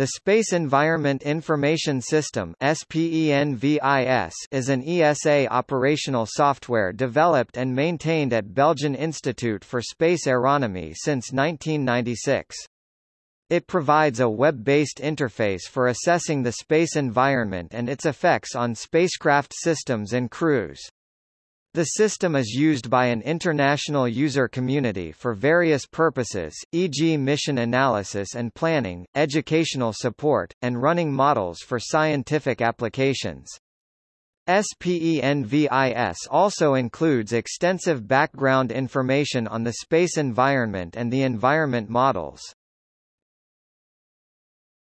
The Space Environment Information System is an ESA operational software developed and maintained at Belgian Institute for Space Aeronomy since 1996. It provides a web-based interface for assessing the space environment and its effects on spacecraft systems and crews. The system is used by an international user community for various purposes, e.g. mission analysis and planning, educational support, and running models for scientific applications. SPENVIS also includes extensive background information on the space environment and the environment models.